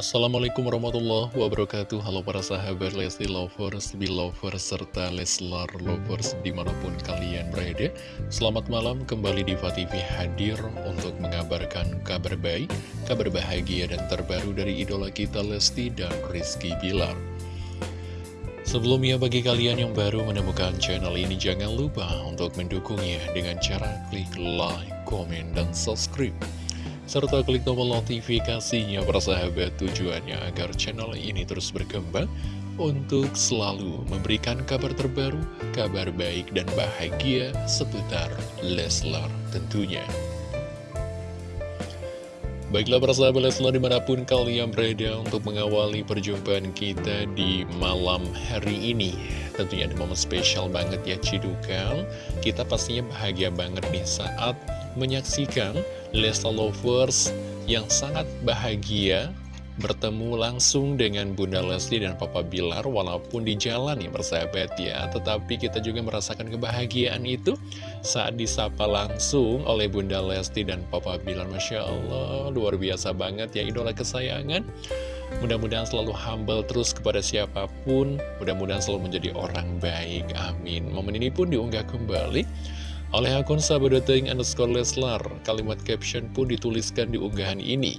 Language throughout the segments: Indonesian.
Assalamualaikum warahmatullahi wabarakatuh. Halo para sahabat Lesti Lovers, Belovers, serta Leslar Lovers di mana pun kalian berada. Selamat malam kembali di TV hadir untuk mengabarkan kabar baik, kabar bahagia dan terbaru dari idola kita Lesti dan Rizky Bilar. Sebelumnya bagi kalian yang baru menemukan channel ini jangan lupa untuk mendukungnya dengan cara klik like, komen, dan subscribe serta klik tombol notifikasinya persahabat tujuannya agar channel ini terus berkembang untuk selalu memberikan kabar terbaru, kabar baik dan bahagia seputar Leslar tentunya. Baiklah persahabat Leslar di mana pun kalian berada untuk mengawali perjumpaan kita di malam hari ini Tentunya ada momen spesial banget ya Cidukal Kita pastinya bahagia banget nih saat menyaksikan Lesta Lovers yang sangat bahagia bertemu langsung dengan Bunda Lesti dan Papa Bilar walaupun di jalan ya persahabat ya. Tetapi kita juga merasakan kebahagiaan itu saat disapa langsung oleh Bunda Lesti dan Papa Bilar. Masya Allah luar biasa banget ya idola kesayangan. Mudah-mudahan selalu humble terus kepada siapa pun. Mudah-mudahan selalu menjadi orang baik amin. Momen ini pun diunggah kembali oleh akun sahabat.ing underscore Leslar, kalimat caption pun dituliskan di unggahan ini.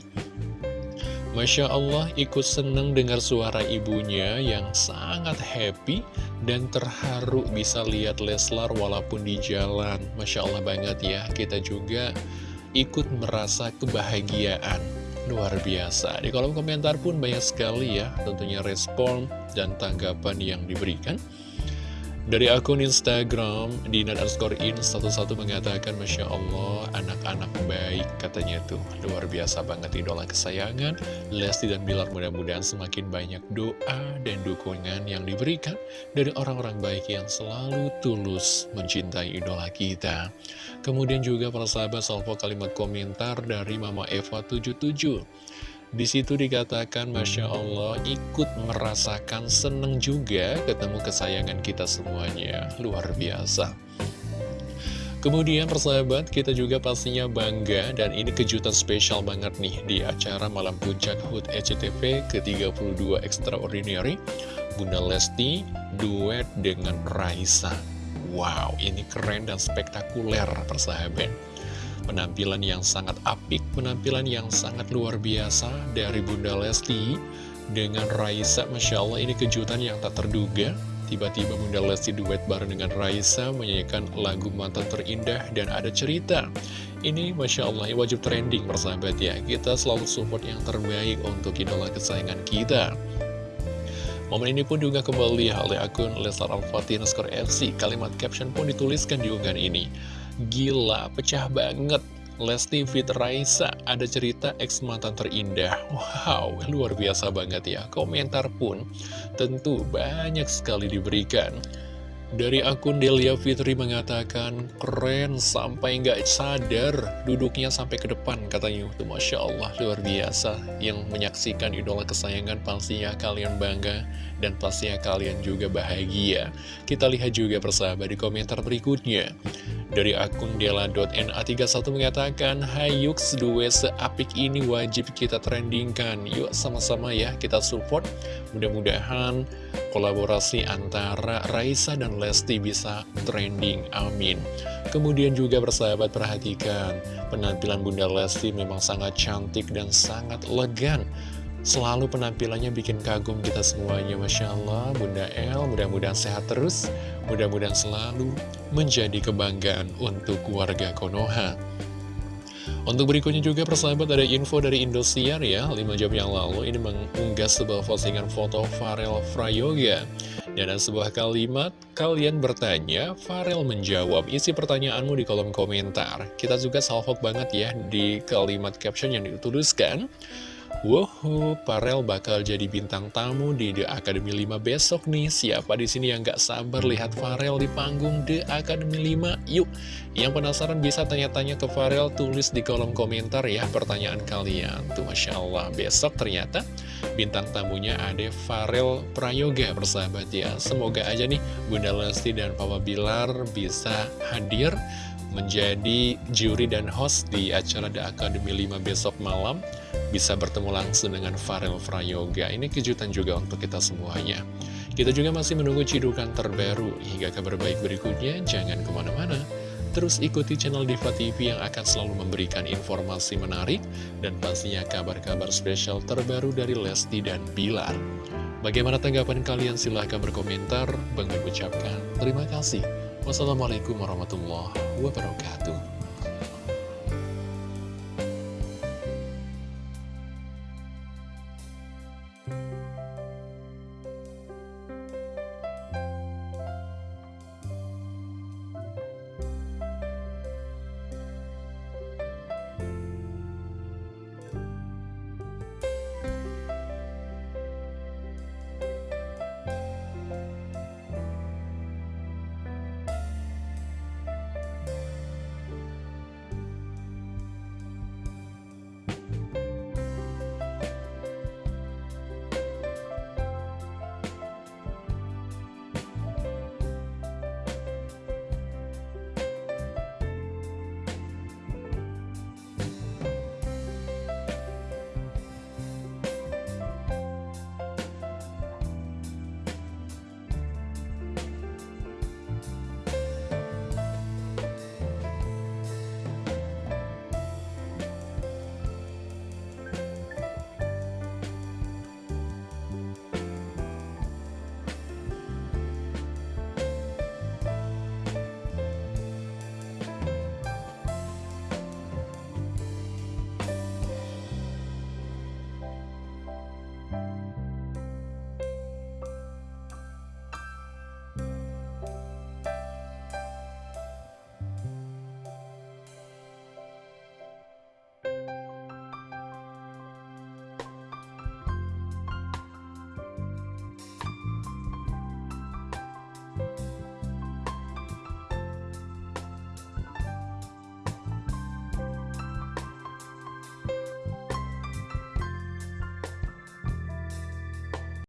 Masya Allah ikut seneng dengar suara ibunya yang sangat happy dan terharu bisa lihat Leslar walaupun di jalan. Masya Allah banget ya, kita juga ikut merasa kebahagiaan. Luar biasa. Di kolom komentar pun banyak sekali ya, tentunya respon dan tanggapan yang diberikan. Dari akun Instagram, Dina underscore in satu-satu mengatakan Masya Allah, anak-anak baik katanya tuh. Luar biasa banget idola kesayangan. Lesti dan Bilar mudah-mudahan semakin banyak doa dan dukungan yang diberikan Dari orang-orang baik yang selalu tulus mencintai idola kita. Kemudian juga para sahabat salvo kalimat komentar dari Mama Eva 77 di situ dikatakan, Masya Allah, ikut merasakan seneng juga ketemu kesayangan kita semuanya. Luar biasa. Kemudian persahabat, kita juga pastinya bangga dan ini kejutan spesial banget nih di acara Malam Puncak HUT ECTV ke-32 Extraordinary. Bunda Lesti duet dengan Raisa. Wow, ini keren dan spektakuler persahabat. Penampilan yang sangat apik, penampilan yang sangat luar biasa dari Bunda Lesti dengan Raisa. Masya Allah ini kejutan yang tak terduga. Tiba-tiba Bunda Lesti duet bareng dengan Raisa menyanyikan lagu mantan terindah dan ada cerita. Ini Masya Allah wajib trending persahabat ya. Kita selalu support yang terbaik untuk idola kesayangan kita. Momen ini pun juga kembali oleh akun Leslar Al-Fatih FC. Kalimat caption pun dituliskan di unggahan ini. Gila, pecah banget. Lesti Fit Raisa ada cerita ex mantan terindah Wow, luar biasa banget ya Komentar pun tentu banyak sekali diberikan dari akun Delia Fitri mengatakan, keren sampai nggak sadar duduknya sampai ke depan katanya. Itu Masya Allah, luar biasa. Yang menyaksikan idola kesayangan pastinya kalian bangga dan pastinya kalian juga bahagia. Kita lihat juga persahabat di komentar berikutnya. Dari akun dela.na31 mengatakan, Hayux duwe seapik ini wajib kita trendingkan. Yuk sama-sama ya kita support. Mudah-mudahan kolaborasi antara Raisa dan Lesti bisa trending. Amin. Kemudian juga bersahabat perhatikan, penampilan Bunda Lesti memang sangat cantik dan sangat elegan. Selalu penampilannya bikin kagum kita semuanya Masya Allah. Bunda El mudah-mudahan sehat terus. Mudah-mudahan selalu menjadi kebanggaan untuk keluarga Konoha. Untuk berikutnya juga persahabat ada info dari Indosiar ya. 5 jam yang lalu ini mengunggah sebuah postingan foto Farel Frayoga Dan ada sebuah kalimat Kalian bertanya, Farel menjawab. Isi pertanyaanmu di kolom komentar. Kita juga salvok banget ya di kalimat caption yang dituliskan Wow, Parel bakal jadi bintang tamu di The Academy 5 besok nih. Siapa di sini yang gak sabar lihat Farel di panggung The Academy 5? Yuk, yang penasaran bisa tanya-tanya ke Farel, tulis di kolom komentar ya pertanyaan kalian. Tuh, Masya Allah, besok ternyata bintang tamunya ada Farel Prayoga, persahabat ya. Semoga aja nih Bunda Lesti dan Papa Bilar bisa hadir menjadi juri dan host di acara The Academy 5 besok malam bisa bertemu langsung dengan Farel Frayoga. Ini kejutan juga untuk kita semuanya. Kita juga masih menunggu cidukan terbaru hingga kabar baik berikutnya. Jangan ke mana-mana. Terus ikuti channel Diva TV yang akan selalu memberikan informasi menarik dan pastinya kabar-kabar spesial terbaru dari Lesti dan Bilar. Bagaimana tanggapan kalian? Silahkan berkomentar. Bang ucapkan terima kasih. Wassalamualaikum warahmatullahi wabarakatuh.